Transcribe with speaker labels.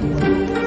Speaker 1: Música